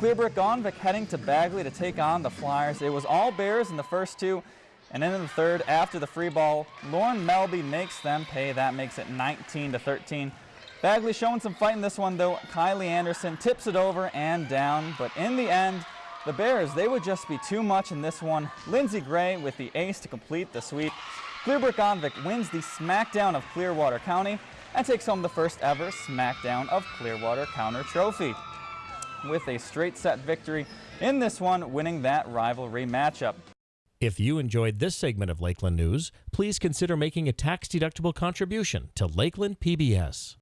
Clearbrook Gonvick heading to Bagley to take on the Flyers. It was all Bears in the first two, and then in the third, after the free ball, Lauren Melby makes them pay. That makes it 19 to 13. Bagley showing some fight in this one, though. Kylie Anderson tips it over and down, but in the end, the Bears, they would just be too much in this one. Lindsey Gray with the ace to complete the sweep. Clearbrook Gonvick wins the SmackDown of Clearwater County and takes home the first ever SmackDown of Clearwater County Trophy with a straight set victory in this one, winning that rivalry matchup. If you enjoyed this segment of Lakeland News, please consider making a tax-deductible contribution to Lakeland PBS.